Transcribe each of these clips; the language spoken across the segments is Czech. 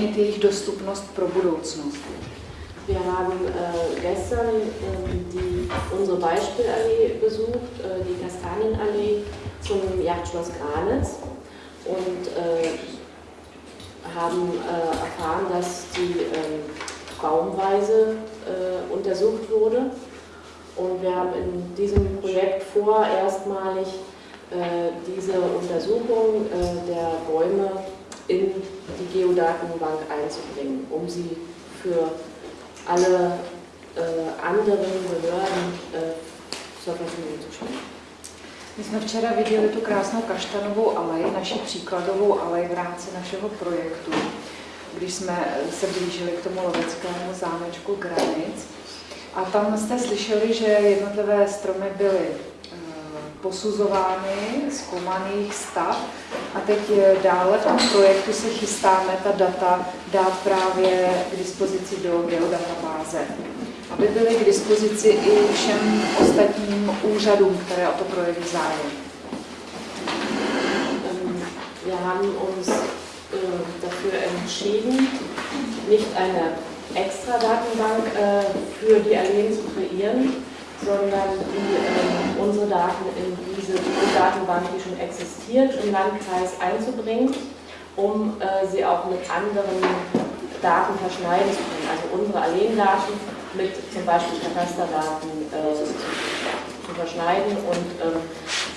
umožnit jejich dostupnost pro budoucnost. Wir haben äh, gestern äh, die, unsere Beispielallee besucht, äh, die Kastanienallee zum Jagdschloss Granitz und äh, haben äh, erfahren, dass die ähm, baumweise äh, untersucht wurde. Und wir haben in diesem Projekt vor, erstmalig diese Untersuchung der Bäume in die Geodatenbank einzubringen, um sie für alle anderen Behörden zur Verfügung zu stellen. My jsme včera viděli tu krásnou kaštanovou alej, naši příkladovou alej v rámci našeho projektu, když jsme se blížili k tomu loveckému zámečku Granic. A tam jste slyšeli, že jednotlivé stromy byly eh, posuzovány, zkoumaný stav. A teď dále v tom projektu se chystáme ta data dát právě k dispozici do geodatabáze. Aby byly k dispozici i všem ostatním úřadům, které o to projeví zájem. Wir haben uns äh, dafür entschieden, nicht eine extra Datenbank äh, für die Alleen zu kreieren, sondern die, äh, unsere Daten in diese Datenbank, die schon existiert, im Landkreis einzubringen, um äh, sie auch mit anderen Daten verschneiden zu können. Also unsere Alleendaten mit zum Beispiel Katasterdaten äh, zu verschneiden und ähm,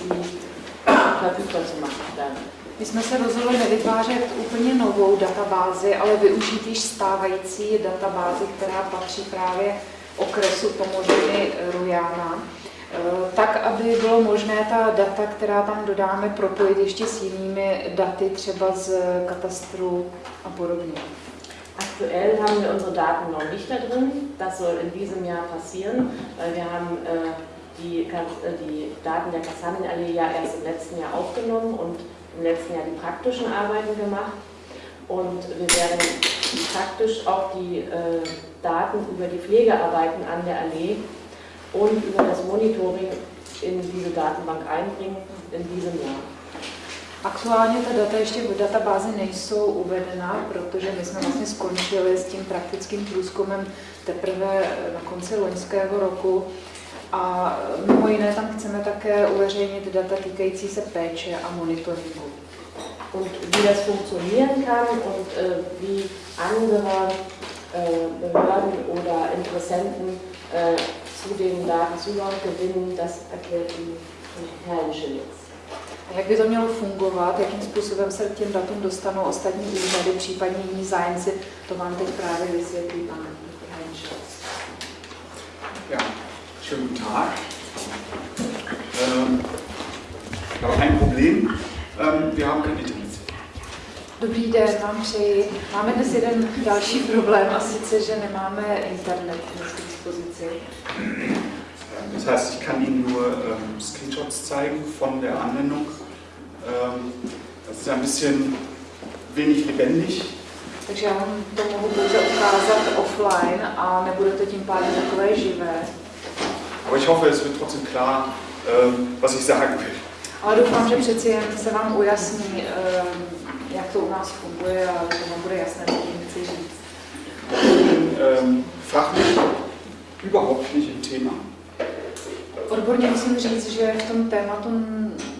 sie verfügbar zu machen dann. My jsme se rozhodli nevytvářet úplně novou databázi, ale využít již stávající databázi, která patří právě okresu Pomořiny Rujana, eh, tak, aby bylo možné ta data, která tam dodáme, propojit ještě s jinými daty, třeba z katastru a podobně. Aktuell haben wir unsere Daten noch nicht da drin. Das soll in diesem Jahr passieren, weil wir haben äh, die, äh, die Daten der Kastanienallee ja erst im letzten Jahr aufgenommen und im letzten Jahr die praktischen Arbeiten gemacht. Und wir werden praktisch auch die äh, Daten über die Pflegearbeiten an der Allee und über das Monitoring in diese Datenbank einbringen in diesem Jahr. Aktuálně ta data ještě v databázi nejsou uvedena, protože my jsme vlastně skončili s tím praktickým průzkumem teprve na konci loňského roku. A mimo jiné tam chceme také uveřejnit data týkající se péče a monitoringu. Und wie das funktionieren kann und äh, wie andere äh, Behörden oder Interessenten äh, zu den Daten Zugang gewinnen, das erklärt die Herr Schilitz. A jak by to mělo fungovat, jakým způsobem se k těm datům dostanou ostatní úřady, případně jiní zájemci, to vám teď právě vysvětlí pan Ja, schönen guten Tag. Ähm, ich habe ein Problem. Ähm, wir haben kein Internet. Dobrý den, vám přeji. Máme dnes jeden další problém, a sice, že nemáme internet k dispozici. Das heißt, ich kann Ihnen nur ähm, Screenshots zeigen von der Anwendung. Ähm, das ist ein bisschen wenig lebendig. Takže já vám to mohu pouze ukázat offline a nebude to tím pádem takové živé. Aber ich hoffe, es wird trotzdem klar, ähm, was ich sagen will. Ale doufám, že přeci jen se vám ujasní, ähm, jak to u nás funguje a že vám bude jasné, co tím chci říct. Ähm, fachlich überhaupt nicht im Thema. Odborně musím říct, že v tom tématu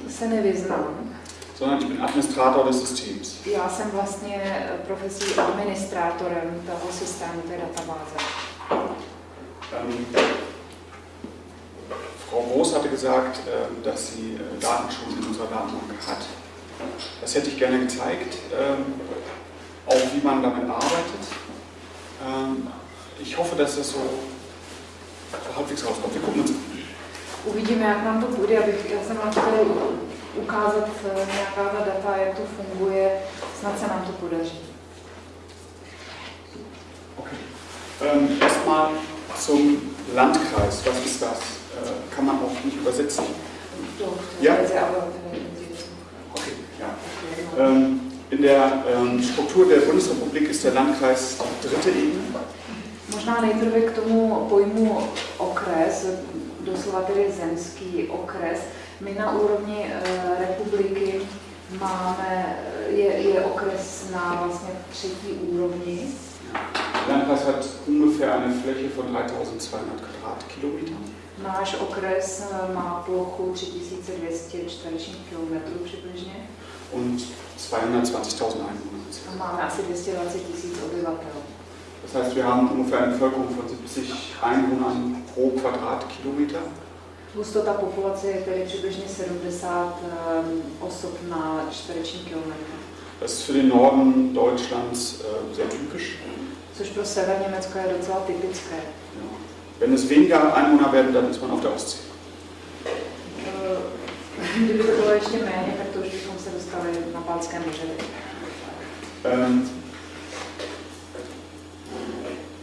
se nevyznám. Sondern ich bin Administrator des Systems. Já jsem vlastně profesí administrátorem toho systému, té databáze. Ähm, Frau Groß hatte gesagt, äh, dass sie äh, Daten schon in unserer Datenbank hat. Das hätte ich gerne gezeigt, ähm, auch wie man damit arbeitet. Ähm, ich hoffe, dass das so halbwegs rauskommt. Wir gucken uns Uvidíme, jak nám to půjde, abych, já jsem vám chtěla ukázat eh, nějaká ta data, jak to funguje, snad se nám to podaří. Okay. Ähm, Erstmal zum Landkreis. Was ist das? Äh, kann man auch nicht übersetzen. Doch, Ja. sehr, aber in der ähm, Struktur der Bundesrepublik ist der Landkreis dritte Ebene. Možná nejprve k tomu pojmu okres, doslova tedy zemský okres. My na úrovni e, republiky Máme, je, je okres na vlastně třetí úrovni. Landkreis hat ungefähr eine Fläche von 3200 Quadratkilometern. Náš okres eh, má plochu 3200 čtverečních kilometrů přibližně und 220.000 Einwohner. a máme asi 220 tisíc obyvatel. Das heißt, wir haben ungefähr eine Bevölkerung von 70 Einwohnern pro Quadratkilometer. Hustota populace je tedy přibližně 70 um, osob na čtvereční kilometr, Das ist für den Norden Deutschlands äh, sehr typisch. což pro sever Německa je docela typické. Wenn es weniger Einwohner werden, dann ist man auf der Ostsee. Kdyby to bylo ještě méně, tak to už dostali na Balcké moře. Ähm,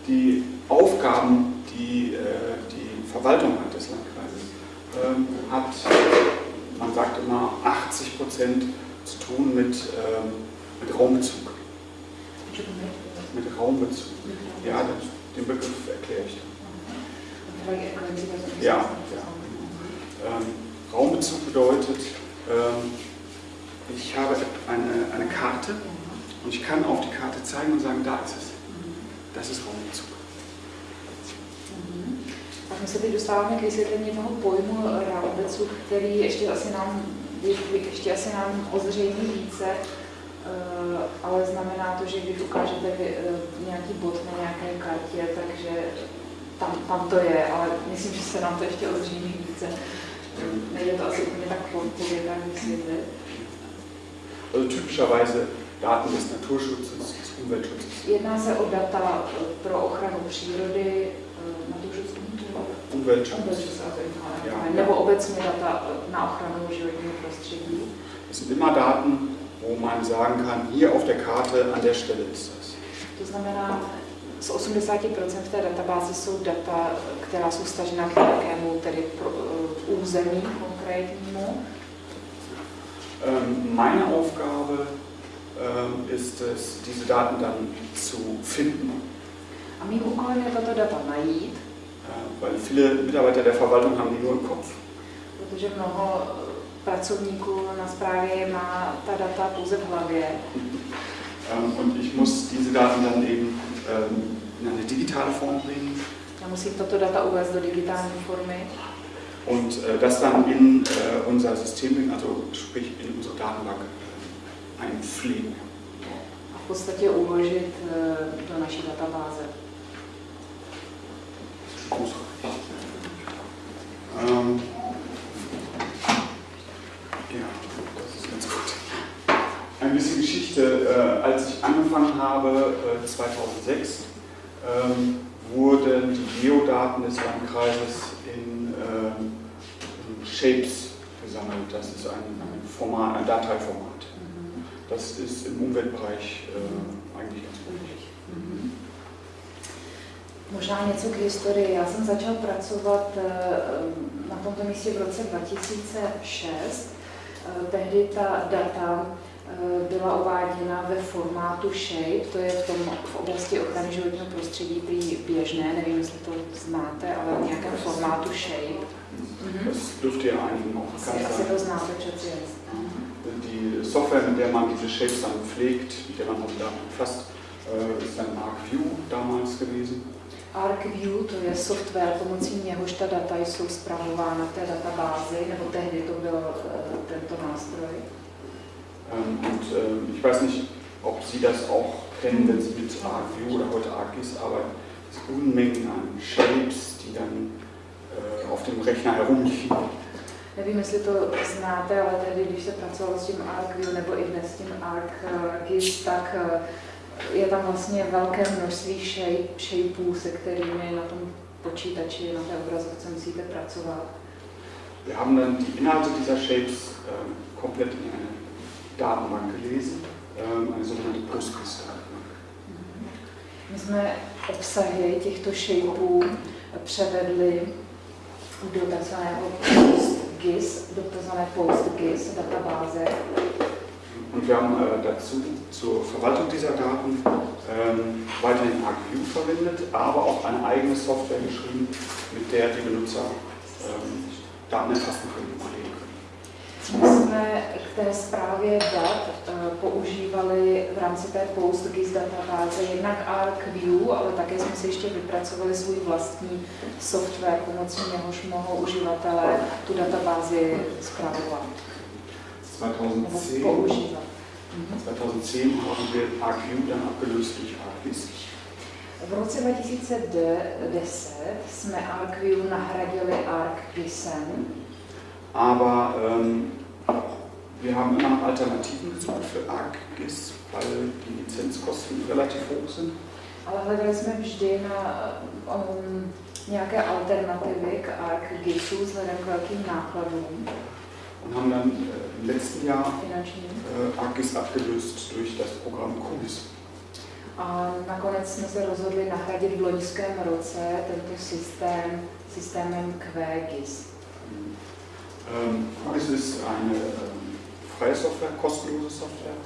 die Aufgaben, die äh, die Verwaltung hat des Landkreises, ähm, hat, man sagt immer, 80 Prozent zu tun mit, ähm, mit Raumbezug. Mit Raumbezug. Ja, den, den Begriff erkläre ich. Ja, ja. Ähm, Raumbezug bedeutet, ähm, ich habe eine, eine Karte und ich kann auf die Karte zeigen und sagen, da ist es. Das ist Raumbezug. Tak my se teď dostáváme k vysvětlení toho pojmu Raubecu, který ještě asi nám, ještě asi nám ozřejmí více, eh, ale znamená to, že když ukážete eh, nějaký bod na nějaké kartě, takže tam, tam to je, ale myslím, že se nám to ještě ozřejmí více. Nejde to asi úplně tak povědání vysvětlit. Also typischerweise Daten des Naturschutzes, des Umweltschutzes. Jedná se o data eh, pro ochranu přírody, eh, Naturschutz, Umweltschutz. Umweltschutz, also Ja, nebo obecně data na ochranu životního prostředí. Das sind immer Daten, wo man sagen kann, hier auf der Karte, an der Stelle ist das. To znamená, z 80% v té databázi jsou data, která jsou stažena k nějakému tedy pro, uh, území konkrétnímu. Ähm, meine Aufgabe ähm, ist es, diese Daten dann zu finden, A mým úkolem je tato data najít, äh, weil viele Mitarbeiter der Verwaltung haben die nur im Kopf. protože mnoho eh, pracovníků na správě má ta data pouze v hlavě. Ähm, und ich muss diese Daten dann eben ähm, in eine digitale Form bringen Já musím tato data uvést do digitální formy und äh, das dann in äh, unser System bringen, also sprich in unsere Datenbank äh, einpflegen. a v podstatě uložit eh, do naší databáze. Ähm, ja, das ist ganz gut. Ein bisschen Geschichte. Äh, als ich angefangen habe, äh, 2006, ähm, wurden die Geodaten des Landkreises Shapes gesammelt. Das ist ein, ein, Format, ein Dateiformat. Mhm. Das ist im Umweltbereich äh, eigentlich ganz üblich. Mhm. Možná něco k historii. Já jsem začal pracovat eh, na tomto místě v roce 2006. Eh, Tehdy ta data byla uváděna ve formátu SHAPE, to je v, tom, v oblasti ochrany životního prostředí prý běžné, nevím, jestli to znáte, ale v nějakém formátu SHAPE. Mhm. Das dürfte ja einigen auch bekannt sein. to znáte přeci. Die Software, mit der man diese Shapes dann pflegt, mit der man erfasst, äh, ist dann ArcView damals gewesen. ArcView to je software, pomocí něhož ta data jsou zpravována v té databázi, nebo tehdy to byl eh, tento nástroj. Ähm, und ähm, ich weiß nicht, ob Sie das auch kennen, wenn Sie mit ArcView oder heute ArcGIS arbeiten. Es sind Unmengen an Shapes, die dann äh, auf dem Rechner herumliegen. Nevím, jestli to znáte, ale tehdy, když se pracovalo s tím ArcView nebo i dnes s tím ArcGIS, tak eh, je tam vlastně velké množství shape, shapeů, se kterými na tom počítači, na té obrazovce musíte pracovat. Wir haben dann die Inhalte dieser Shapes ähm, komplett in eine Datenbank gelesen, ähm, eine sogenannte Postgres-Datenbank. My jsme obsahy těchto shapeů převedli do takzvaného PostGIS, do takzvané PostGIS databáze. Und wir haben äh, dazu zur Verwaltung dieser Daten ähm, weiterhin ArcView verwendet, aber auch eine eigene Software geschrieben, mit der die Benutzer ähm, Daten erfassen können. Jsme k té zprávě dat eh, používali v rámci té PostGIS databáze jednak ArcView, ale také jsme si ještě vypracovali svůj vlastní software, pomocí něhož mohou uživatelé tu databázi zpravovat nebo 2010, používat. 2010 haben wir ArcView dann abgelöst durch ArcGIS. V roce 2010 jsme ArcView nahradili ArcGISem, Aber ähm, wir haben immer nach Alternativen gesucht für ArcGIS, weil die Lizenzkosten relativ hoch sind. ale hledali jsme vždy na um, nějaké alternativy k ArcGISu vzhledem k velkým nákladům Und haben dann äh, im letzten Jahr äh, ArcGIS abgelöst durch das Programm QGIS. A nakonec jsme se rozhodli nahradit v loňském roce tento systém systémem QGIS. Ähm, QGIS ist eine ähm, freie Software, kostenlose Software,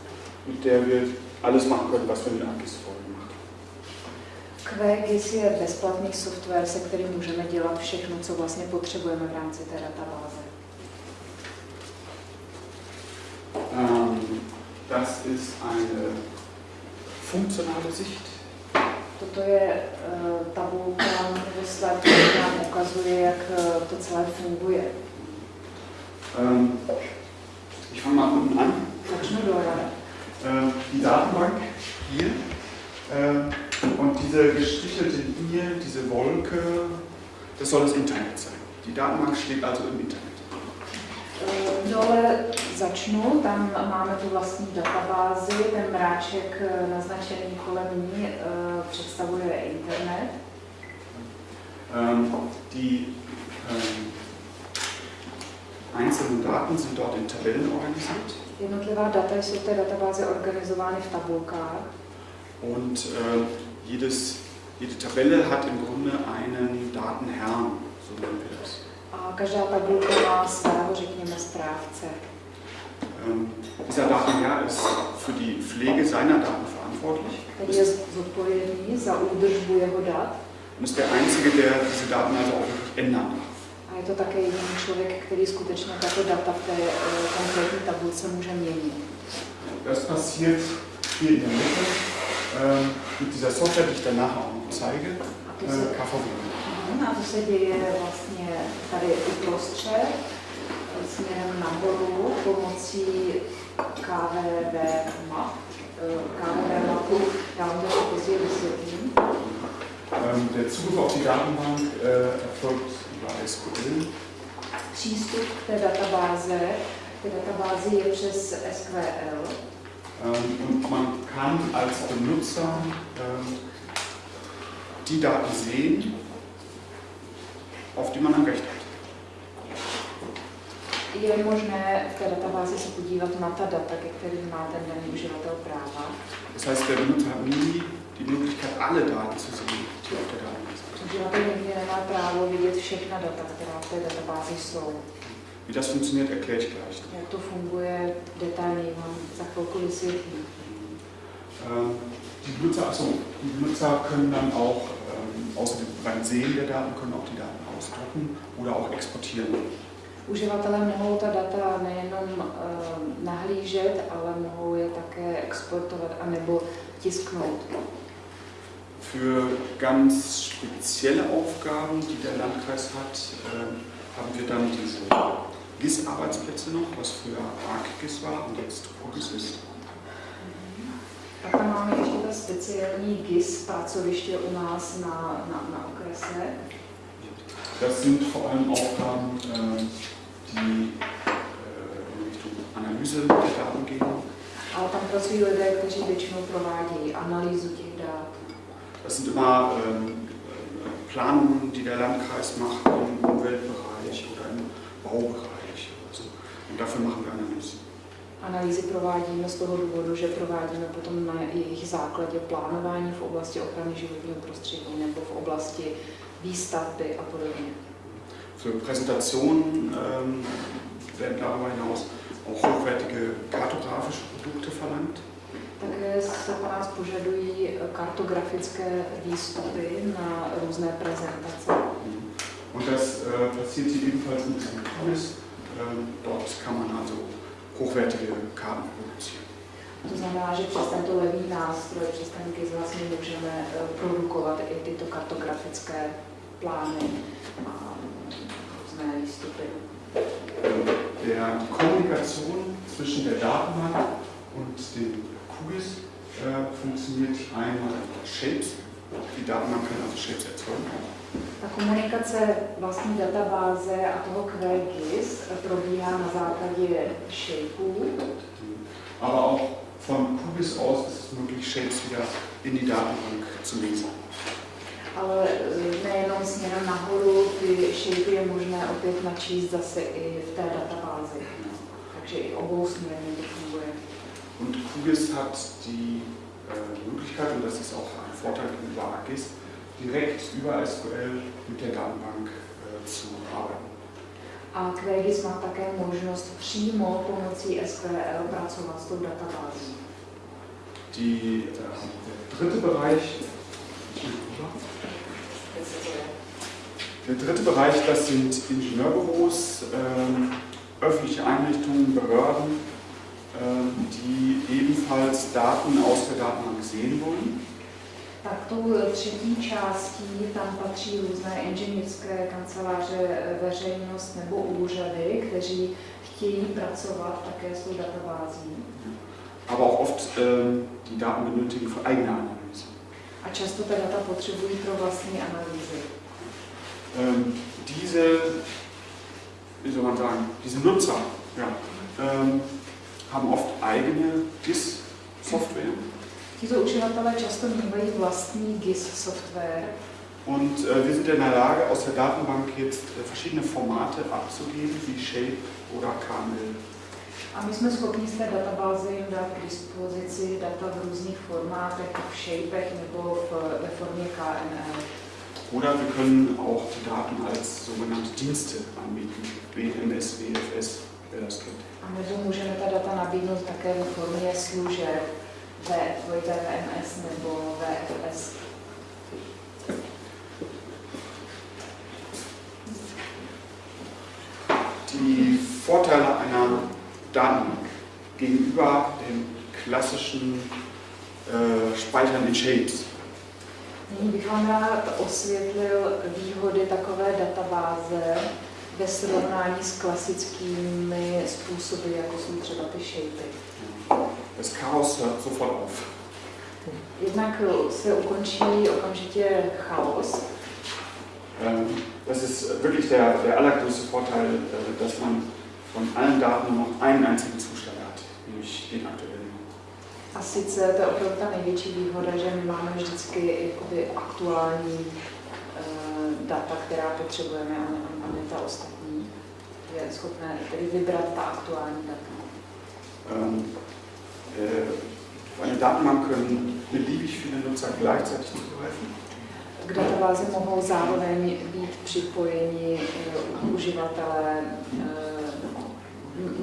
mit der wir alles machen können, was wir mit ArcGIS vorher gemacht haben. QGIS je bezplatný software, se kterým můžeme dělat všechno, co vlastně potřebujeme v rámci té databáze. Ähm, das ist eine funktionale Sicht. Toto je uh, tabulka nebo slide, který nám ukazuje, jak uh, to celé funguje. Ähm, ich fange mal unten an. Začnu dole. Äh, die Datenbank hier äh, und diese gestrichelte Linie, diese Wolke, das soll das Internet sein. Die Datenbank steht also im Internet. Dole začnu, tam máme tu vlastní databázi, ten mráček eh, naznačený kolem ní eh, představuje internet. Ähm, die ähm, einzelnen Daten sind dort in Tabellen organisiert Jednotlivá data jsou v té databázi organizovány v tabulkách und äh, jedes, jede Tabelle hat im Grunde einen Datenherrn, so nennen wir das. a každá tabulka má svého, řekněme, správce. Ähm, dieser Datenherr ist für die Pflege seiner Daten verantwortlich. Který je zodpovědný za údržbu jeho dat Und ist der Einzige, der diese Daten also auch ändern darf. A je to také jediný člověk, který skutečně tato data v té eh, konkrétní tabulce může měnit. Das passiert hier in der Mitte ähm, mit dieser Software, die ich dann nachher auch zeige, A to se, äh. Mhm, a to se děje vlastně tady uprostřed, směrem nahoru pomocí KVV map. Eh, KVV mapu, já vám to později vysvětlím. Der Zugriff auf die Datenbank äh, erfolgt über SQL. Přístup k té databáze, k té databázi je přes SQL und man kann als Benutzer ähm, die Daten sehen, auf die man ein Recht hat. je možné v té databázi se podívat na ta data, ke kterým má ten daný uživatel práva. Das heißt, der Benutzer hat nie die Möglichkeit, alle Daten zu sehen, die auf der sind. Uživatel nikdy nemá právo vidět všechna data, která v té databázi jsou. Wie das funktioniert, erkläre ich gleich. Jak to funguje, detailněji vám za chvilku vysvětlím. Ähm, Die Benutzer, achso, die Benutzer können dann auch ähm, außer dem beim Sehen der Daten können auch die Daten ausdrucken oder auch exportieren. Uživatelé mohou ta data nejenom uh, nahlížet, ale mohou je také exportovat anebo tisknout. Für ganz spezielle Aufgaben, die der Landkreis hat, ähm, haben wir dann diese GIS-Arbeitsplätze noch, was früher ArcGIS war und jetzt QGIS ist. Pak tam máme ještě ta speciální GIS pracoviště u nás na, na, na okrese. Das sind vor allem Aufgaben, ähm, die äh, in Richtung Analyse der Daten gehen. Ale tam pracují lidé, kteří většinou provádějí analýzu těch. Das sind immer ähm, Planungen, die der Landkreis macht im Umweltbereich oder im Baubereich. Oder so. Und dafür machen wir Analysen. Analýzy provádíme z toho důvodu, že provádíme potom na jejich základě plánování v oblasti ochrany životního prostředí nebo v oblasti výstavby a podobně. Für Präsentationen ähm, werden darüber hinaus auch hochwertige kartografische Produkte verlangt. Také se po nás požadují kartografické výstupy na různé prezentace. Und das äh, passiert hier ebenfalls mit diesem Tools. Ähm, dort kann man also hochwertige Karten produzieren. To znamená, že přes tento levý nástroj, přes ten GIS vlastně můžeme eh, produkovat i tyto kartografické plány a různé výstupy. Der, die Kommunikation zwischen der Datenbank und dem QGIS äh, funktioniert einmal über Shapes. Die Datenbank kann also Shapes erzeugen. Ta komunikace vlastní databáze a toho QGIS probíhá na základě shapeů, Aber auch von QGIS aus ist es möglich, Shapes wieder in die Datenbank zu lesen. ale eh, nejenom směrem nahoru, ty shapey je možné opět načíst zase i v té databázi. Takže i obou směrně to funguje. Und QGIS hat die äh, Möglichkeit, und das ist auch ein Vorteil gegenüber AGIS, direkt über SQL mit der Datenbank äh, zu arbeiten. A QGIS má také možnost přímo pomocí SQL pracovat s tou databází. Die, äh, der dritte Bereich, der dritte Bereich, das sind Ingenieurbüros, ähm, öffentliche Einrichtungen, Behörden, die ebenfalls Daten aus der Datenbank sehen wollen. Tak tou třetí částí tam patří různé inženýrské kanceláře, veřejnost nebo úřady, kteří chtějí pracovat také s tou databází. aber auch oft ähm, die Daten benötigen für eigene Analyse. A často ta data potřebují pro vlastní analýzy. Ähm, diese, wie soll man sagen, diese Nutzer ja, ähm, haben oft eigene GIS-Software Tito uživatelé často mývají vlastní GIS software und äh, wir sind in der Lage, aus der Datenbank jetzt äh, verschiedene Formate abzugeben, wie Shape oder KML. a my jsme schopni z té databáze jim dát k dispozici data v různých formátech, v shapech nebo v, ve formě KML. Oder wir können auch die Daten als sogenannte Dienste anbieten, WMS, WFS. A nebo můžeme ta data nabídnout také ve formě služeb VMS nebo VFS. Die Vorteile einer Datenbank gegenüber dem klassischen äh, Speichern in Shapes. Nyní bych vám rád osvětlil výhody takové databáze ve srovnání s klasickými způsoby, jako jsou třeba ty shapey. Das Chaos hört sofort auf. Jednak se ukončí okamžitě chaos, Ähm, Das ist wirklich der, der allergrößte Vorteil, äh, dass man von allen Daten nur noch einen einzigen Zustand hat, nämlich den aktuellen. A sice to je opravdu ta největší výhoda, že my máme vždycky jakoby aktuální uh, data, která potřebujeme a, a my ta ostatní je schopné tedy vybrat ta aktuální data. Ähm, äh, eine Datenbank können beliebig viele Nutzer gleichzeitig zugreifen. K databázi mohou zároveň být připojeni uh, uživatelé, uh,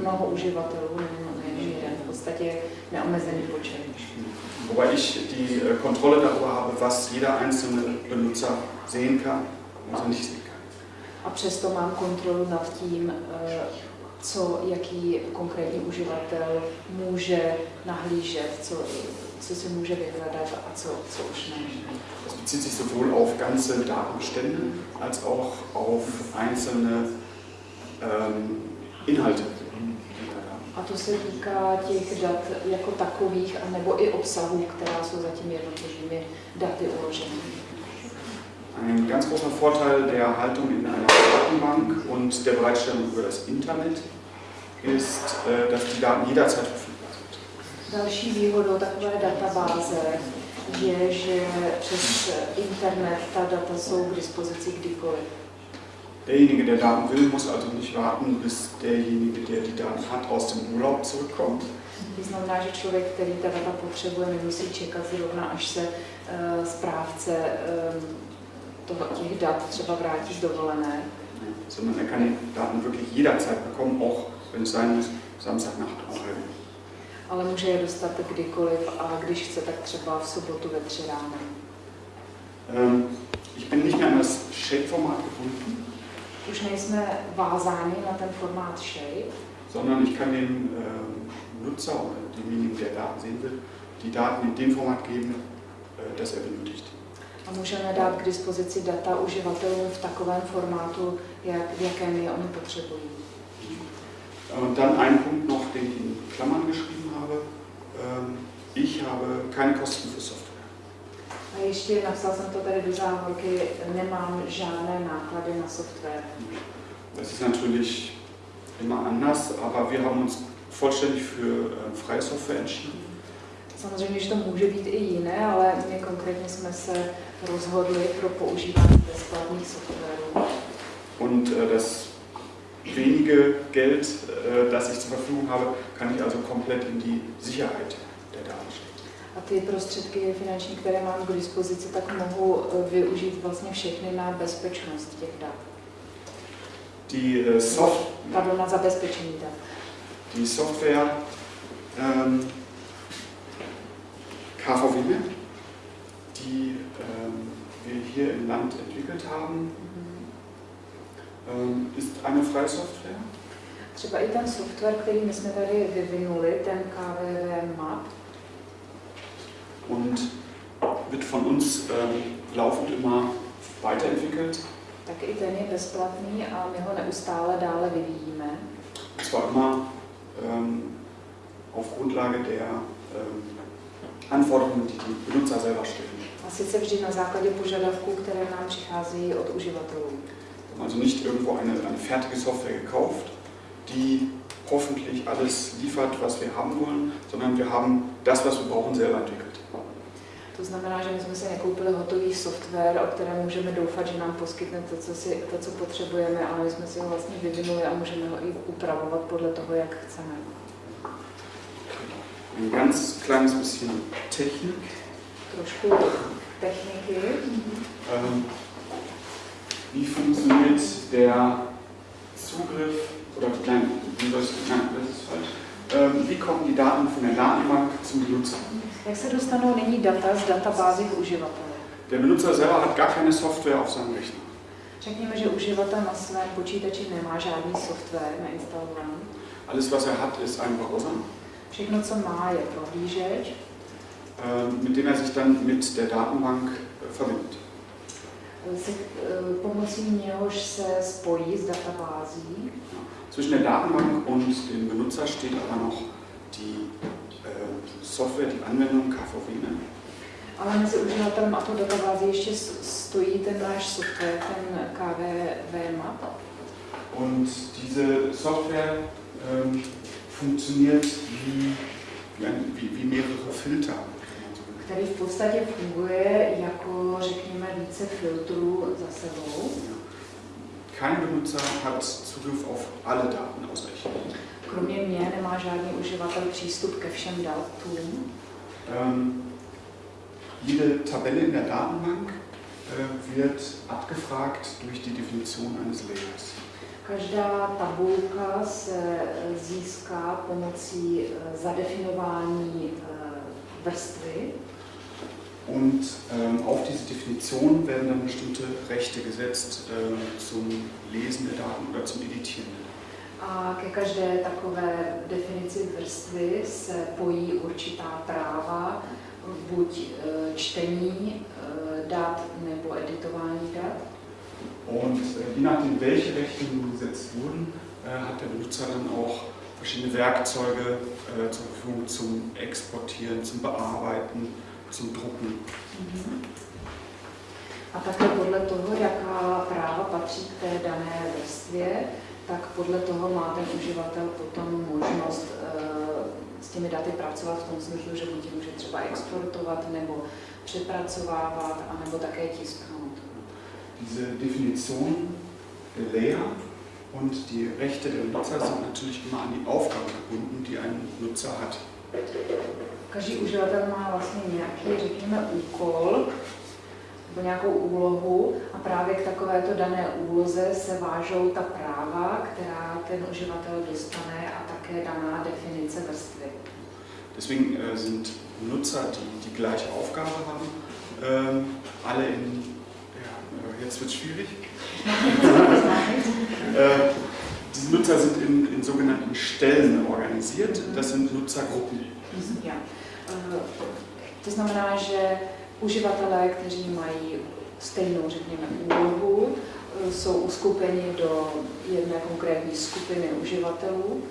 mnoho uživatelů, nejen jeden, v podstatě neomezený počet. Wobei ich die Kontrolle darüber habe, was jeder einzelne Benutzer sehen kann er nicht. A přesto mám kontrolu nad tím, eh, co jaký konkrétní uživatel může nahlížet, co, co si může vyhledat a co, co už ne. Das bezieht sich sowohl auf ganze Datenbestände als auch auf einzelne ähm, Inhalte. A to se týká těch dat jako takových, anebo i obsahů, která jsou za těmi jednotlivými daty uloženy. Ein ganz großer Vorteil der Haltung in einer Datenbank und der Bereitstellung über das Internet ist, äh, dass die Daten jederzeit verfügbar sind. Další výhodou takové databáze je, že přes internet ta data jsou k dispozici kdykoliv. Derjenige, der Daten will, muss also nicht warten, bis derjenige, der die Daten hat, aus dem Urlaub zurückkommt, To znamená, že člověk, který ta data potřebuje, nemusí čekat zrovna, až se uh, správce um, toho, těch dat třeba vrátí z dovolené, sondern er kann die Daten wirklich jederzeit bekommen, auch wenn es sein muss, Samstagnacht halb. ale může je dostat kdykoliv a když chce, tak třeba v sobotu ve tři ráno. Ähm, ich bin nicht mehr an das Shape-Format gebunden, Už nejsme vázáni na ten formát shape, sondern ich kann dem äh, Nutzer oder demjenigen, der Daten sehen will, die Daten in dem Format geben, äh, das er benötigt. A můžeme dát k dispozici data uživatelům v takovém formátu, jak, v jakém je oni potřebují. Und dann ein Punkt noch, den ich in Klammern geschrieben habe. Ähm, ich habe keine Kosten für Software. A ještě napsal jsem to tady do závorky, nemám žádné náklady na software. Das ist natürlich immer anders, aber wir haben uns vollständig für äh, freie Software entschieden. Samozřejmě, že to může být i jiné, ale my konkrétně jsme se rozhodli pro používání bezplatných softwarů. Und äh, das wenige Geld, äh, das ich zur Verfügung habe, kann ich also komplett in die Sicherheit der Daten stecken. A ty prostředky finanční, které mám k dispozici, tak mohu eh, využít vlastně všechny na bezpečnost těch dat. Die, äh, Soft Pardon, na zabezpečení dat. die Software ähm, KVW, die ähm, wir hier im Land entwickelt haben, ähm, ist eine freie Software. Třeba i ten software, který my jsme tady vyvinuli, ten KVV Map, und wird von uns ähm, laufend immer weiterentwickelt. tak i ten je bezplatný a my ho neustále dále vyvíjíme. Zwar immer ähm, auf Grundlage der ähm, Anforderungen, die die Benutzer selber stellen. A sice vždy na základě požadavků, které nám přicházejí od uživatelů. Also nicht irgendwo eine, eine fertige Software gekauft, die hoffentlich alles liefert, was wir haben wollen, sondern wir haben das, was wir brauchen, selber entwickelt. To znamená, že my jsme si nekoupili hotový software, o kterém můžeme doufat, že nám poskytne to, co, si, to, co potřebujeme, ale my jsme si ho vlastně vyvinuli a můžeme ho i upravovat podle toho, jak chceme. Ein ganz kleines bisschen Technik. Trošku techniky. Ähm, wie funktioniert der Zugriff, oder nein, wie soll ich, nein, das ist falsch. Ähm, wie kommen die Daten von der Datenbank zum Benutzer? Jak se dostanou nyní data z databází k uživatele? Der Benutzer selber hat gar keine Software auf seinem Rechner. Řekněme, že uživatel na svém počítači nemá žádný software nainstalovaný. Alles, was er hat, ist ein Browser, Všechno, co má, je prohlížeč, ähm, mit dem er sich dann mit der Datenbank äh, verbindet. se, eh, pomocí něhož se spojí s databází. Zwischen der Datenbank und dem Benutzer steht aber noch die äh, Software, die Anwendung KVW. Ne? Ale mezi uživatelem a tou databází ještě stojí ten náš software, ten KVV map. Und diese Software ähm, funktioniert wie, wie, ein, wie, wie mehrere Filter. který v podstatě funguje jako, řekněme, více filtrů za sebou. Kein Benutzer hat Zugriff auf alle Daten aus Rechnern. Kromě mě nemá žádný uživatel přístup ke všem datům. Ähm, jede Tabelle in der Datenbank äh, wird abgefragt durch die Definition eines Layers. Každá tabulka se eh, získá pomocí eh, zadefinování eh, vrstvy Und ähm, auf diese Definition werden dann bestimmte Rechte gesetzt ähm, zum Lesen der Daten oder zum Editieren a ke každé takové definici vrstvy se pojí určitá práva, buď čtení dat nebo editování dat. Und äh, je nachdem, welche Rechte nun gesetzt wurden, äh, hat der Benutzer dann auch verschiedene Werkzeuge äh, zur Verfügung zum Exportieren, zum Bearbeiten, zum Drucken. A také podle toho, jaká práva patří k té dané vrstvě, tak podle toho má ten uživatel potom možnost eh, s těmi daty pracovat v tom smyslu, že buď může třeba exportovat nebo přepracovávat, anebo také tisknout. Diese Definition der Layer und die Rechte der Nutzer sind natürlich immer an die Aufgabe gebunden, die ein Nutzer hat. Každý uživatel má vlastně nějaký, řekněme, úkol nebo nějakou úlohu a právě k takovéto dané úloze se vážou ta práva, která ten uživatel dostane a také daná definice vrstvy. Deswegen äh, sind Nutzer, die die gleiche Aufgabe haben, ähm, alle in, jetzt wird es schwierig, äh, die Diese Nutzer sind in, in sogenannten Stellen organisiert. Das sind Nutzergruppen. Ja. To znamená, že uživatelé, kteří mají stejnou, řekněme, úlohu, eh, jsou uskupeni do jedné konkrétní skupiny uživatelů,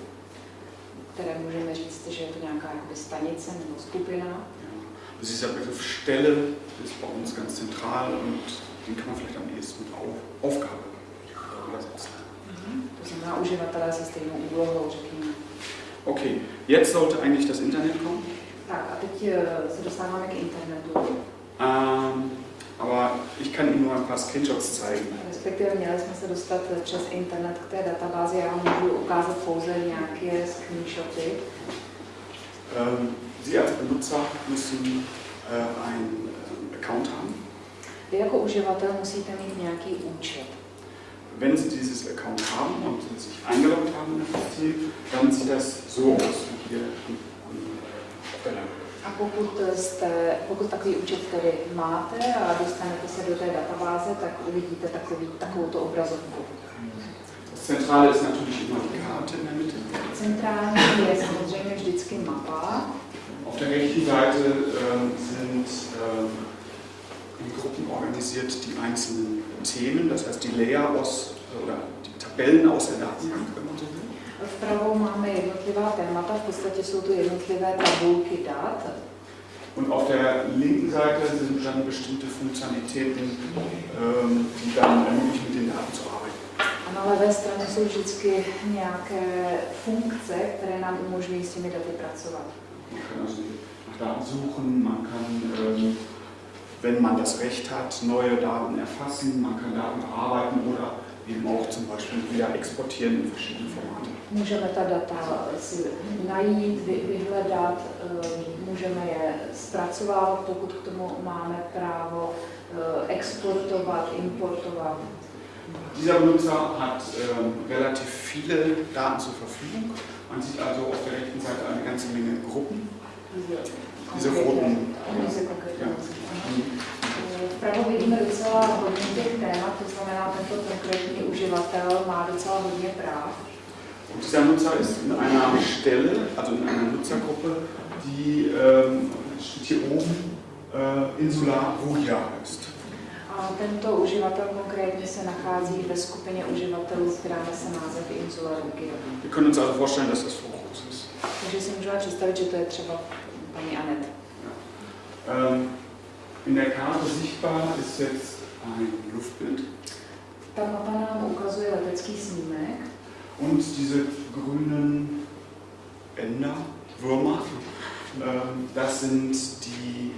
které můžeme říct, že je to nějaká jakoby stanice nebo skupina. Ja. Dieser Begriff Stelle ist bei uns ganz zentral und den kann man vielleicht am ehesten mit Auf, Aufgabe übersetzen. Řekněme. Okay, jetzt sollte eigentlich das Internet kommen. Eh. Ähm, aber ich kann Ihnen nur ein paar Screenshots zeigen. Respektive měli jsme se dostat přes internet k té databázi. Já vám můžu ukázat pouze nějaké screenshoty. Ähm, Sie als Benutzer müssen äh, einen äh, Account haben. Vy jako uživatel musíte mít nějaký účet. Wenn Sie dieses Account haben und sich eingeloggt haben in das System, dann sieht das so aus, wie hier am- am, auf der Lampe. A pokud, jste, pokud takový účet tedy máte a dostanete se do té databáze, tak uvidíte takový, takovouto obrazovku. Zentrale ist natürlich immer die Karte in der Mitte. Centrální je samozřejmě vždycky mapa. Auf der rechten Seite ähm, sind in Organisiert die einzelnen Themen, das heißt die Layer aus oder die Tabellen aus der Datenbank, wenn man so will. Vpravo máme jednotlivá témata, v podstatě jsou to jednotlivé tabulky dat. Und auf der linken Seite sind dann bestimmte Funktionalitäten, ähm, die dann ermöglichen, mit den Daten zu arbeiten. A na levé straně jsou vždycky nějaké funkce, které nám umožňují s těmi daty pracovat. Man kann also nach Daten suchen, man kann, ähm, wenn man das Recht hat, neue Daten erfassen, man kann Daten bearbeiten oder eben auch zum Beispiel wieder exportieren in verschiedene Formate. Můžeme ta data si najít, vy- vyhledat, eh, můžeme je zpracovávat, pokud k tomu máme právo, eh, exportovat, importovat. Dieser Benutzer hat ähm, relativ viele Daten zur Verfügung. Man sieht also auf der rechten Seite eine ganze Menge Gruppen. Diese Ja. Eh, Vpravo vidíme docela hodně těch témat, to znamená, tento konkrétní uživatel má docela hodně práv. Und dieser Nutzer ist in einer Stelle, also in einer Nutzergruppe, die ähm, steht hier oben äh, Insular Ruja heißt. A tento uživatel konkrétně se nachází ve skupině uživatelů, která nese název Insula Rugia. Wir können uns also vorstellen, dass das Groß ist. Takže si můžeme představit, že to je třeba paní Anet. Ähm, in der Karte sichtbar ist jetzt ein Luftbild Ta mapa nám ukazuje letecký snímek und diese grünen Änder, Würmer, ähm, das sind die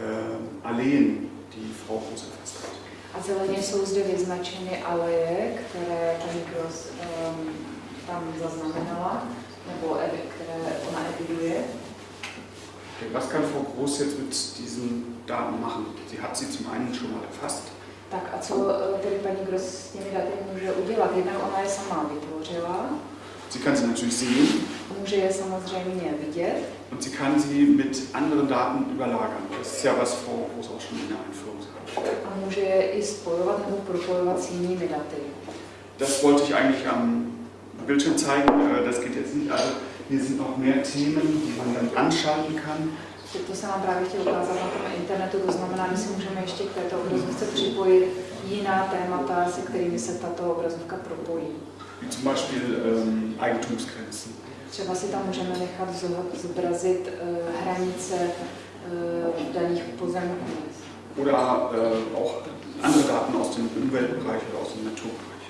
ähm, Alleen, die Frau Groß erfasst hat. a zeleně jsou zde vyznačeny aleje, které paní Gross um, tam zaznamenala, nebo které ona eviduje. Okay, Was kann Frau Groß jetzt mit diesen Daten machen? Sie hat sie zum einen schon mal erfasst. Tak a co eh, tedy paní Gross s těmi daty může udělat? Jednak ona je sama vytvořila, Sie kann sie natürlich sehen může je samozřejmě vidět und sie kann sie mit anderen Daten überlagern. Das ist ja, was Frau Groß auch schon in der Einführung sagte. a může je i spojovat nebo propojovat s jinými daty. Das wollte ich eigentlich am Bildschirm zeigen. Äh, Das geht jetzt nicht. Also hier sind noch mehr Themen, die man dann anschalten kann. To, se nám právě chtěl ukázat na tom internetu, to znamená, my si můžeme ještě k této obrazovce připojit jiná témata, se kterými se tato obrazovka propojí. Wie zum Beispiel ähm, Eigentumsgrenzen. Třeba si tam můžeme nechat zo- zobrazit eh, hranice eh, daných pozemků. Oder äh, auch andere Daten aus dem Umweltbereich oder aus dem Naturbereich.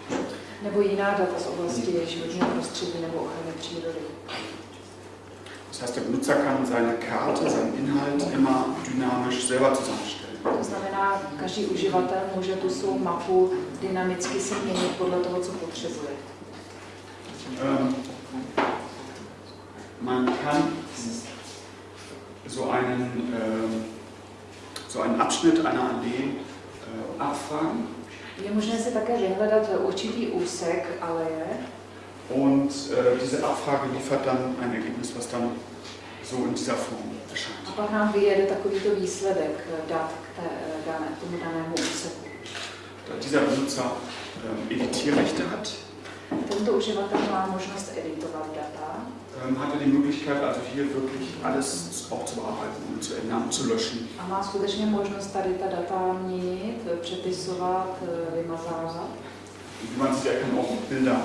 Nebo jiná data z oblasti životního prostředí nebo ochrany přírody. Das heißt, der Benutzer kann seine Karte, seinen Inhalt immer dynamisch selber zusammenstellen. To znamená, každý uživatel může tu svou mapu dynamicky si měnit podle toho, co potřebuje. Ähm, man kann so einen, ähm, so einen Abschnitt einer Allee äh, abfragen Je možné si také vyhledat určitý úsek aleje und äh, diese Abfrage liefert dann ein Ergebnis, was dann so in dieser Form a erscheint. pak nám vyjede takovýto výsledek dat k té, dané, tomu danému úseku. Da dieser Benutzer ähm, Editierrechte hat, Tento uživatel má možnost editovat data. Ähm, hat er die Möglichkeit, also hier wirklich alles auch zu bearbeiten und zu ändern und zu löschen. A má skutečně možnost tady ta data měnit, přepisovat, eh, vymazávat. Wie man sieht, er kann auch Bilder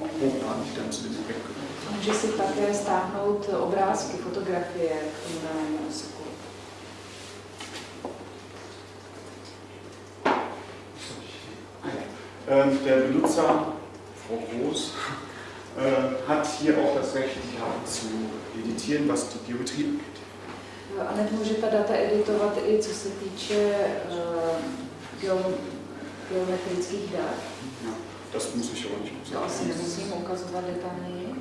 auch hochladen, die dann zu dem Objekt gehören. Může si také stáhnout obrázky, fotografie k tomu danému úseku. Ähm, der Benutzer, Frau Groß, äh, hat hier auch das Recht, die Daten zu editieren, was die Geometrie angeht. A hned může ta data editovat i co se týče uh, geom, geometrických dat. Ja, das muss ich aber nicht To asi sagen. nemusím ukazovat detailněji.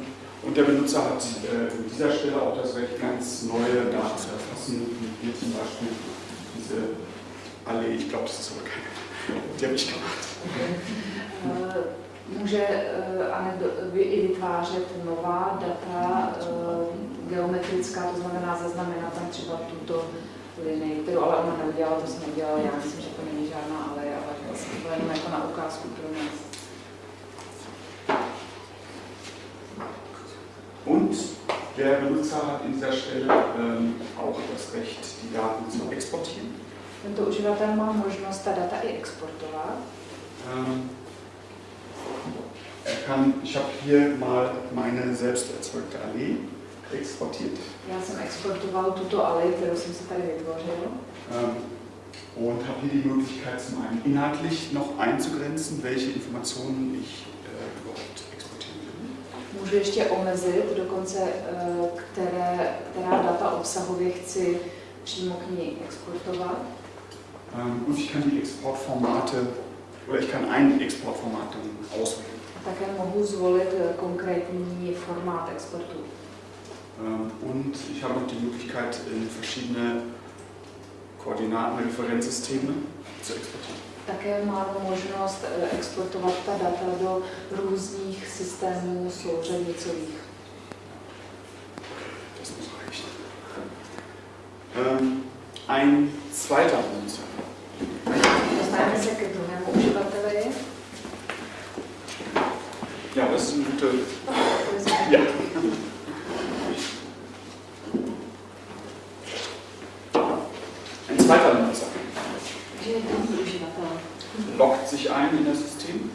Und der Benutzer hat äh, an dieser Stelle auch das Recht, ganz neue Daten zu erfassen, wie hier zum Beispiel diese Allee, ich glaube, das ist aber keine, die habe ich gemacht. Může eh, i vytvářet nová data eh, geometrická, to znamená zaznamenat tam třeba tuto linii, kterou ale ona neudělala, to jsem neudělala já, myslím, že to není žádná ale, ale vlastně to jenom jako na ukázku pro nás. Und der Benutzer hat in dieser Stelle ähm, auch das Recht, die Daten zu exportieren. Tento uživatel má možnost ta data i exportovat. Ähm, kann, ich habe hier mal meine selbst erzeugte Allee exportiert Já jsem exportoval tuto alej, kterou jsem si tady vytvořil. ähm, und habe hier die Möglichkeit, zum einen inhaltlich noch einzugrenzen, welche Informationen ich äh, überhaupt exportieren will. Můžu ještě omezit dokonce, které, která data obsahově chci přímo k ní exportovat. Und ich kann die Exportformate, oder ich kann ein Exportformat auswählen. Také mohu zvolit eh, konkrétní formát exportu. Ähm, und ich habe noch die Möglichkeit, in verschiedene Koordinatenreferenzsysteme zu exportieren. Také mám možnost eh, exportovat ta data do různých systémů souřadnicových. Das muss reichen. Ähm, ein zweiter Benutzer. Dostaneme se ke druhému uživateli. Ja, das ist ein guter. To je zase- Ja. Ein zweiter uživatel. loggt sich ein in das System,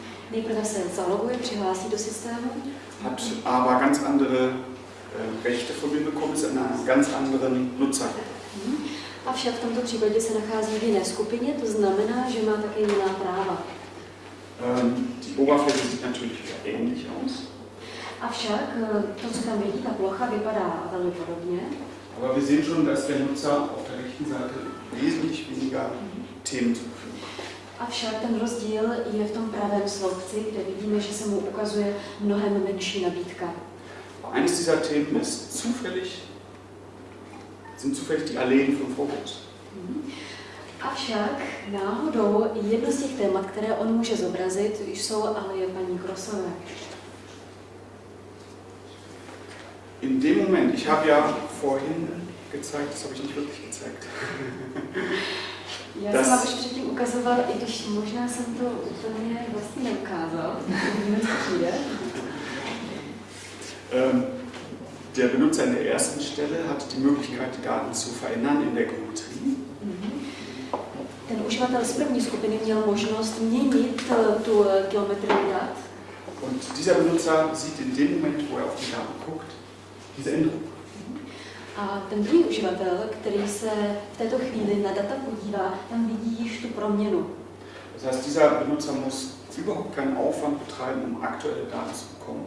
hat aber ganz andere äh, Rechte von mir bekommen, ist in einer ganz anderen Nutzergruppe. avšak v tomto případě se nachází v jiné skupině, to znamená, že má také jiná práva. Ähm, die Oberfläche sieht natürlich wieder ähnlich aus, Avšak eh, to, co tam vidí, ta plocha vypadá velmi podobně, aber wir sehen schon, dass der Nutzer auf der rechten Seite wesentlich weniger Themen hat. avšak ten rozdíl je v tom pravém sloupci, kde vidíme, že se mu ukazuje mnohem menší nabídka. Eines dieser Themen ist zufällig, sind zufällig die Alleen von Fokus. Avšak náhodou jedno z těch témat, které on může zobrazit, jsou aleje paní Krosové. In dem Moment, ich habe ja vorhin gezeigt, das habe ich nicht wirklich gezeigt. Já Das- jsem vám už předtím ukazoval, i když možná jsem to úplně vlastně neukázal. Ähm, der Benutzer in der ersten Stelle hat die Möglichkeit, die Daten zu verändern in der Geometrie. Ten uživatel z první skupiny měl možnost měnit eh, tu eh, geometrii dat. Und dieser Benutzer sieht in dem Moment, wo er auf die Daten guckt, diese Änderung. A ten druhý uživatel, který se v této chvíli na data podívá, tam vidí již tu proměnu. Das heißt, dieser Benutzer muss überhaupt keinen Aufwand betreiben, um aktuelle Daten zu bekommen.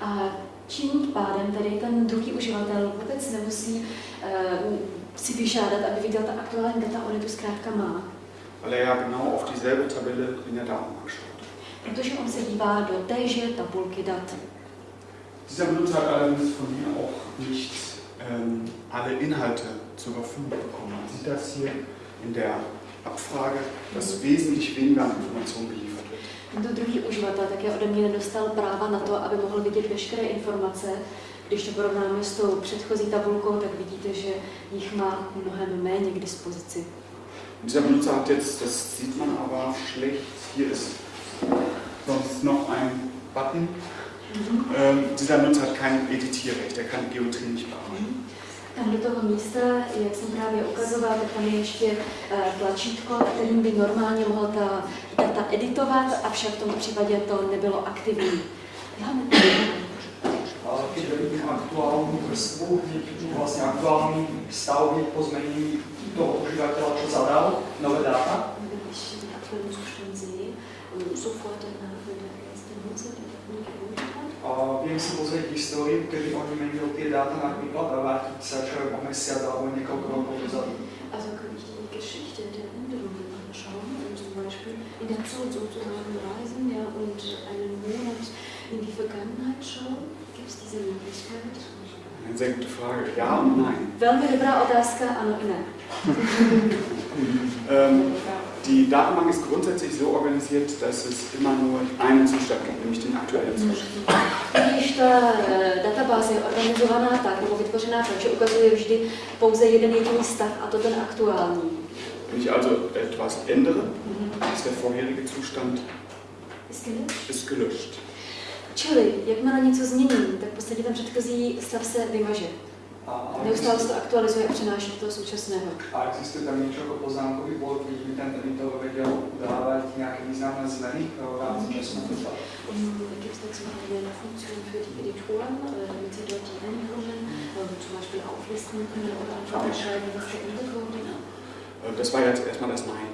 A tím pádem tady ten druhý uživatel vůbec nemusí uh, si vyžádat, aby viděl ta aktuální data, on je tu zkrátka má. Weil er ja genau auf dieselbe Tabelle in der Datenbank schaut. Protože on se dívá do téže tabulky dat. Dieser Benutzer hat allerdings von mir auch nicht ähm, alle Inhalte zur Verfügung bekommen. Man sieht das hier in der Abfrage, dass wesentlich weniger Informationen geliefert wird. Tento druhý uživatel také ode mě nedostal práva na to, aby mohl vidět veškeré informace. Když to porovnáme s tou předchozí tabulkou, tak vidíte, že jich má mnohem méně k dispozici. Und dieser Benutzer hat jetzt, das sieht man aber schlecht, hier ist sonst noch ein Button. Ähm, dieser Nutzer hat kein Editierrecht, er kann Geometrie nicht bearbeiten. Tam do toho místa, jak jsem právě ukazoval, tak tam je ještě eh, tlačítko, kterým by normálně mohl ta data editovat, avšak v tomto případě to nebylo aktivní. Vidím aktuálnu vrstvu, hneď vlastne aktuálny stav po zmenení toho užívateľa, čo zadal, nové dáta. Wenn ich den aktuellen Zustand sehe, und sofort danach jetzt der Nutzer die Daten geholt hat. A viem si pozrieť históriu, kedy on vymenil tie dáta napríklad a vrátiť sa čo o mesiac alebo niekoľko rokov dozadu. Also kann ich die Geschichte der Änderungen anschauen und zum Beispiel in der Zeit sozusagen reisen ja, und einen Monat in die Vergangenheit schauen. Gibt es diese Möglichkeit? Eine sehr gute Frage. Ja und nein. Velmi dobrá otázka, ano i ne. Ähm, die Datenbank ist grundsätzlich so organisiert, dass es immer nur einen Zustand gibt, nämlich den aktuellen Zustand. Když ta eh, databáze je organizovaná tak, nebo vytvořená tak, že ukazuje vždy pouze jeden jediný stav, a to ten aktuální. Wenn ich also etwas ändere, ist der vorherige Zustand ist gelöscht. Čili, jakmile něco změním, tak v podstatě ten předchozí stav se vymaže. A, Neustále se to aktualizuje a přenáší do toho současného. a existuje tam niečo ako poznámkový bod, kde by ten editor vedel udávať nejaké významné zmeny v rámci času napríklad? Gibt es dazu eine Funktion für die Editoren, damit sie dort die Änderungen zum Beispiel auflisten können oder einfach entscheiden, was geändert wurde? Das war jetzt erstmal das Nein.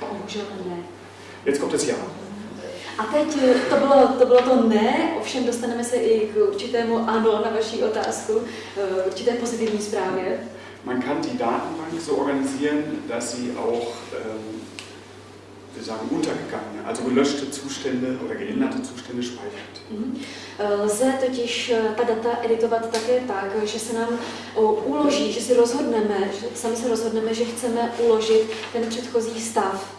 Bohužel ne. Jetzt kommt das Ja. A teď eh, to bylo, to bylo to ne, ovšem dostaneme se i k určitému ano na vaši otázku, eh, určité pozitivní zprávě. Man kann die Datenbank so organisieren, dass sie auch ähm, wir sagen, untergegangene, also gelöschte Zustände oder geänderte Zustände speichert. Mhm. Eh, Lze totiž ta data editovat také tak, že se nám uloží, že si rozhodneme, že sami se rozhodneme, že chceme uložit ten předchozí stav.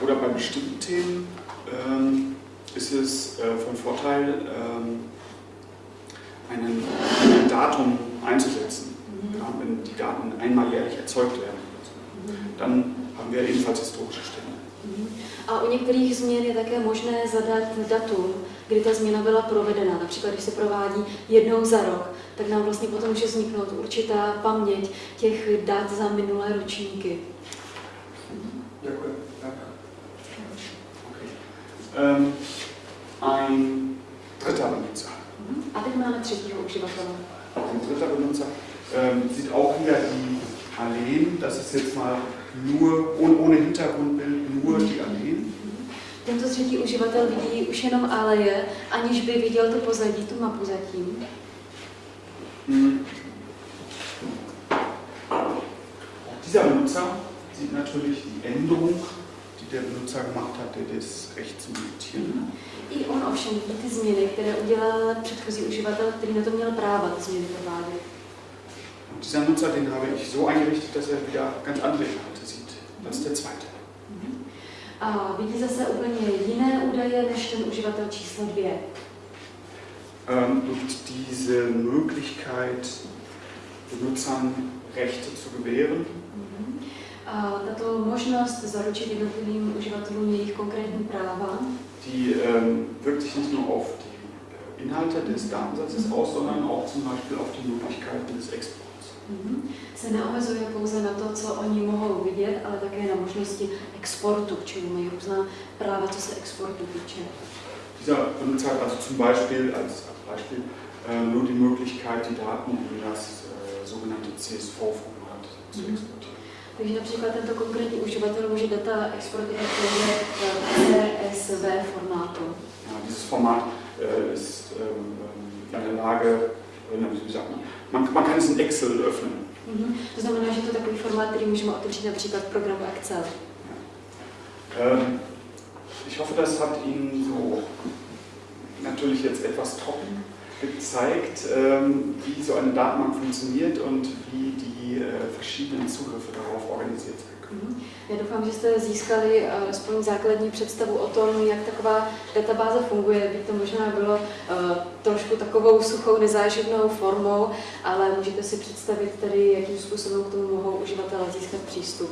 Oder bei bestimmten Themen ähm, ist es äh, von Vorteil, ähm, einen, ein Datum einzusetzen. Ja, wenn die Daten einmal jährlich erzeugt werden, dann haben wir ebenfalls historische Stände. Mhm. A u některých změn je také možné zadat datum, kdy ta změna byla provedena. Například, když se provádí jednou za rok, tak nám vlastně potom může vzniknout určitá paměť těch dat za minulé ročníky. Ďakujem. Okay. Ähm, ein dritter Benutzer. Mhm. A teď máme třetího uživatele. Ein dritter Benutzer ähm, sieht auch wieder die Alleen. Das ist jetzt mal nur, ohne, ohne Hintergrundbild, nur die Alleen. Tento třetí uživatel vidí už jenom aleje, aniž by viděl to pozadí, tu mapu zatím. Mhm. Dieser Benutzer sieht natürlich die Änderung, der Benutzer gemacht hatte, das Recht zum Editieren. I on ovšem ty změny, které udělal předchozí uživatel, který na to měl práva ty změny provádět. Und dieser Nutzer, den habe ich so eingerichtet, dass er wieder ganz andere Inhalte sieht als der zweite. A vidí zase úplně jiné údaje než ten uživatel číslo dvě. Ähm, und diese Möglichkeit, Benutzern Rechte zu gewähren, tato možnost zaručit jednotlivým uživatelům jejich konkrétní práva die ähm, wirkt sich nicht nur auf die äh, Inhalte des Datensatzes aus, sondern auch zum Beispiel auf die Möglichkeiten des Exports. mhm, se neomezuje pouze na to, co oni mohou vidět, ale také na možnosti exportu, čili mají různá práva, co se exportu týče. Dieser Benutzer hat also zum Beispiel als, als Beispiel äh, nur die Möglichkeit, die Daten in das äh, sogenannte CSV-Format zu Mhm. Takže například tento konkrétní uživatel může data exportovat v CSV formátu. Ja, dieses Format äh, ist ähm, in der Lage, äh, wie sagt man, man, man kann es in Excel öffnen. Mhm. To znamená, že to je takový formát, který můžeme otevřít například v programu Excel. Ähm, ich hoffe, das hat Ihnen so natürlich jetzt etwas trocken gezeigt, ähm, wie so eine Datenbank funktioniert und wie die äh, verschiedenen Zugriffe darauf organisiert sind. Mhm. Já doufám, že jste získali eh, aspoň základní představu o tom, jak taková databáze funguje. Byť to možná bylo uh, trošku takovou suchou, nezáživnou formou, ale můžete si představit tedy, jakým způsobem k tomu mohou uživatelé získat přístup.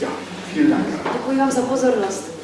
Ja, vielen Dank. Děkuji Děkuji vám za pozornost.